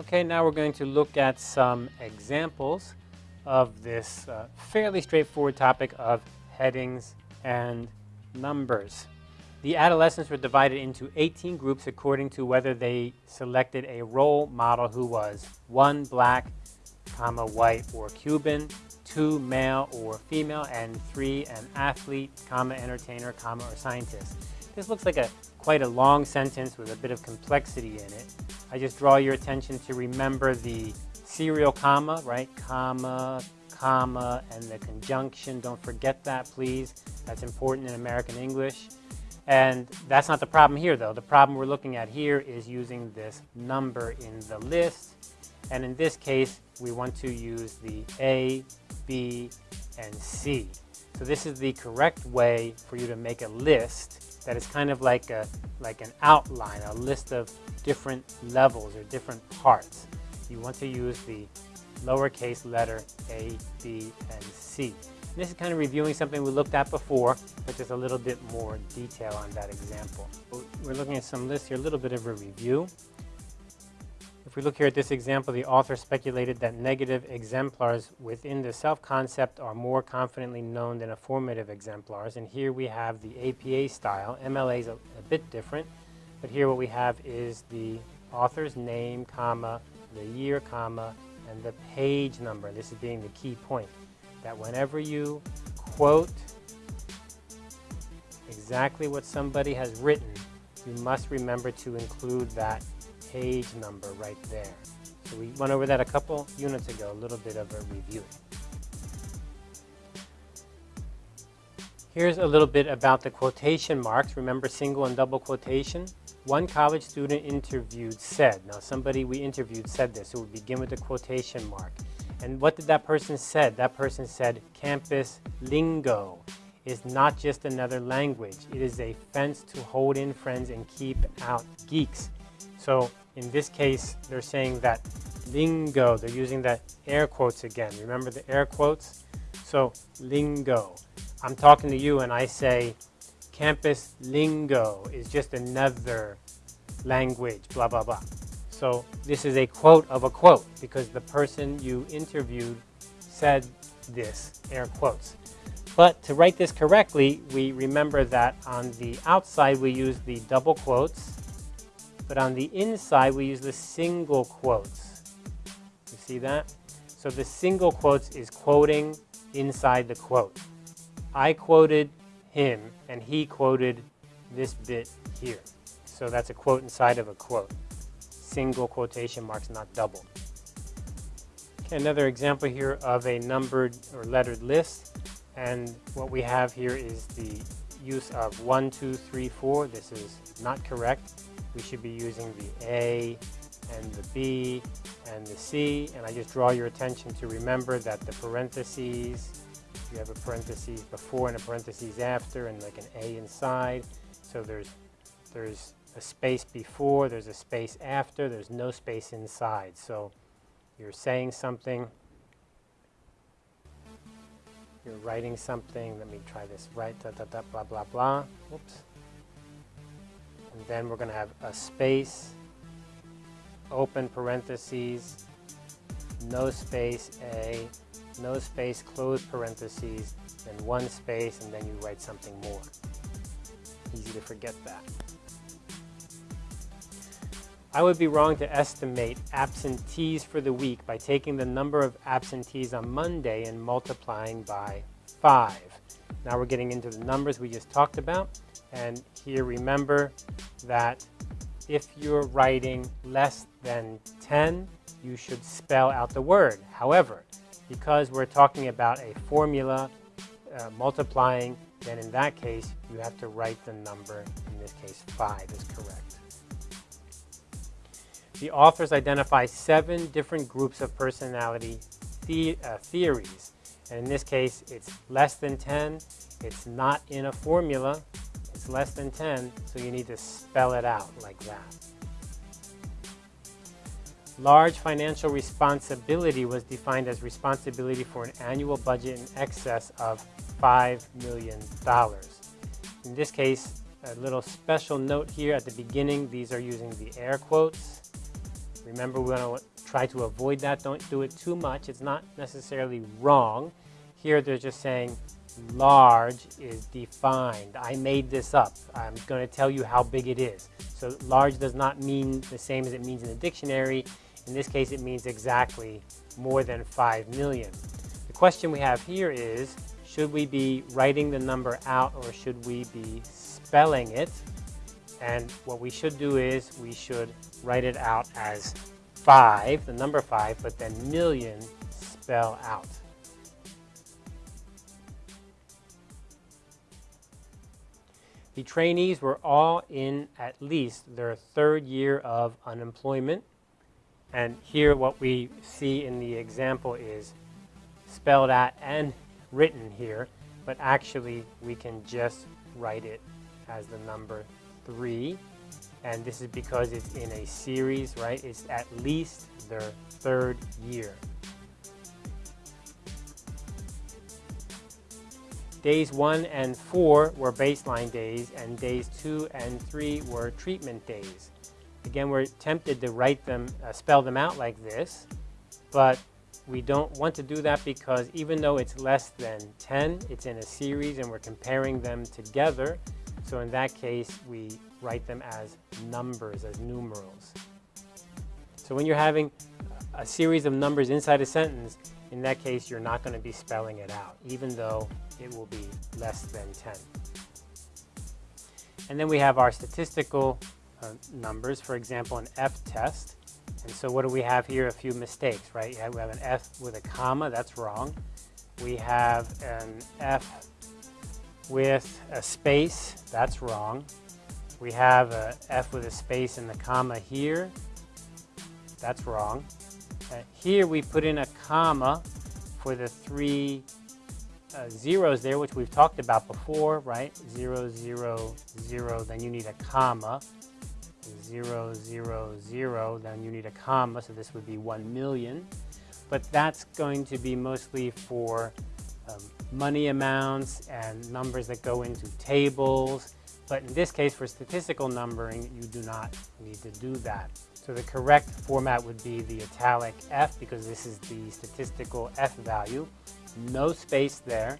Okay, now we're going to look at some examples of this uh, fairly straightforward topic of headings and numbers. The adolescents were divided into 18 groups according to whether they selected a role model who was one black, comma, white or Cuban, two male or female, and three an athlete, comma, entertainer, comma, or scientist. This looks like a quite a long sentence with a bit of complexity in it. I just draw your attention to remember the serial comma, right? Comma, comma, and the conjunction. Don't forget that, please. That's important in American English. And that's not the problem here, though. The problem we're looking at here is using this number in the list. And in this case, we want to use the A, B, and C. So this is the correct way for you to make a list that is kind of like a like an outline, a list of different levels or different parts. You want to use the lowercase letter A, B, and C. And this is kind of reviewing something we looked at before, but just a little bit more detail on that example. We're looking at some lists here, a little bit of a review. If we look here at this example, the author speculated that negative exemplars within the self-concept are more confidently known than affirmative exemplars. And here we have the APA style. MLA is a, a bit different, but here what we have is the author's name, comma, the year, comma, and the page number. This is being the key point, that whenever you quote exactly what somebody has written, you must remember to include that page number right there. So we went over that a couple units ago, a little bit of a review. Here's a little bit about the quotation marks. Remember single and double quotation? One college student interviewed said, now somebody we interviewed said this, so we begin with the quotation mark. And what did that person said? That person said, campus lingo is not just another language. It is a fence to hold in friends and keep out geeks. So in this case, they're saying that lingo, they're using that air quotes again. Remember the air quotes? So lingo. I'm talking to you and I say, campus lingo is just another language, blah, blah, blah. So this is a quote of a quote because the person you interviewed said this, air quotes. But to write this correctly, we remember that on the outside we use the double quotes but on the inside, we use the single quotes. You see that? So the single quotes is quoting inside the quote. I quoted him, and he quoted this bit here. So that's a quote inside of a quote. Single quotation marks, not double. Okay, another example here of a numbered or lettered list. And what we have here is the use of 1, 2, 3, 4. This is not correct we should be using the A and the B and the C. And I just draw your attention to remember that the parentheses, you have a parentheses before and a parentheses after and like an A inside. So there's, there's a space before, there's a space after, there's no space inside. So you're saying something, you're writing something, let me try this, right, da, da, da, blah, blah, blah, whoops. And then we're going to have a space, open parentheses, no space A, no space, close parentheses, then one space, and then you write something more. Easy to forget that. I would be wrong to estimate absentees for the week by taking the number of absentees on Monday and multiplying by 5. Now we're getting into the numbers we just talked about. And here remember that if you're writing less than 10, you should spell out the word. However, because we're talking about a formula uh, multiplying, then in that case, you have to write the number, in this case 5 is correct. The authors identify seven different groups of personality the, uh, theories. And in this case, it's less than 10, it's not in a formula, less than 10, so you need to spell it out like that. Large financial responsibility was defined as responsibility for an annual budget in excess of $5 million. In this case, a little special note here at the beginning, these are using the air quotes. Remember, we want to try to avoid that. Don't do it too much. It's not necessarily wrong. Here they're just saying large is defined. I made this up. I'm going to tell you how big it is. So large does not mean the same as it means in the dictionary. In this case, it means exactly more than 5 million. The question we have here is, should we be writing the number out or should we be spelling it? And what we should do is we should write it out as 5, the number 5, but then million spell out. The trainees were all in at least their third year of unemployment. And here what we see in the example is spelled out and written here, but actually we can just write it as the number 3. And this is because it's in a series, right? It's at least their third year. Days 1 and 4 were baseline days, and days 2 and 3 were treatment days. Again, we're tempted to write them, uh, spell them out like this, but we don't want to do that because even though it's less than 10, it's in a series and we're comparing them together. So in that case, we write them as numbers, as numerals. So when you're having a series of numbers inside a sentence, in that case, you're not going to be spelling it out, even though it will be less than 10. And then we have our statistical uh, numbers, for example, an F test. And so what do we have here? A few mistakes, right? We have an F with a comma, that's wrong. We have an F with a space, that's wrong. We have a F with a space and the comma here, that's wrong. Here we put in a comma for the three uh, zeros there, which we've talked about before, right? Zero, zero, zero, then you need a comma. Zero, zero, zero, then you need a comma, so this would be one million. But that's going to be mostly for um, money amounts and numbers that go into tables. But in this case, for statistical numbering, you do not need to do that. So the correct format would be the italic F because this is the statistical F value. No space there,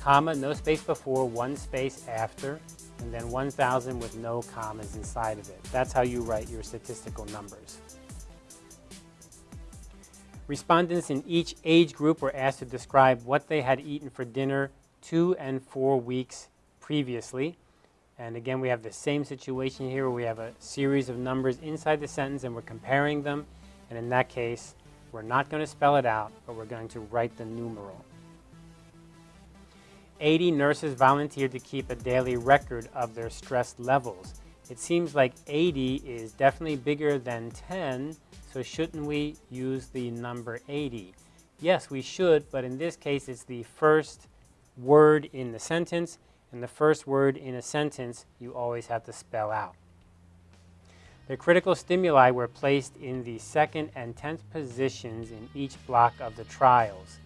comma, no space before, one space after, and then 1,000 with no commas inside of it. That's how you write your statistical numbers. Respondents in each age group were asked to describe what they had eaten for dinner two and four weeks previously. And again, we have the same situation here where we have a series of numbers inside the sentence and we're comparing them. And in that case, we're not going to spell it out, but we're going to write the numeral. 80 nurses volunteered to keep a daily record of their stress levels. It seems like 80 is definitely bigger than 10, so shouldn't we use the number 80? Yes, we should, but in this case, it's the first word in the sentence, and the first word in a sentence you always have to spell out. The critical stimuli were placed in the second and tenth positions in each block of the trials.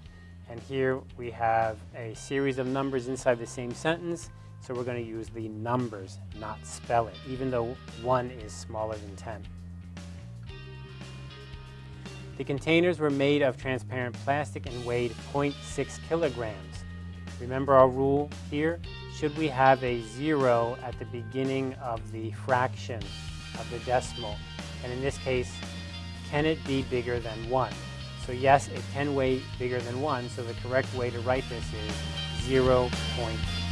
And here we have a series of numbers inside the same sentence, so we're going to use the numbers, not spell it, even though 1 is smaller than 10. The containers were made of transparent plastic and weighed 0.6 kilograms. Remember our rule here? Should we have a zero at the beginning of the fraction of the decimal? And in this case, can it be bigger than 1? So yes, it can weigh bigger than 1, so the correct way to write this is zero 0.1.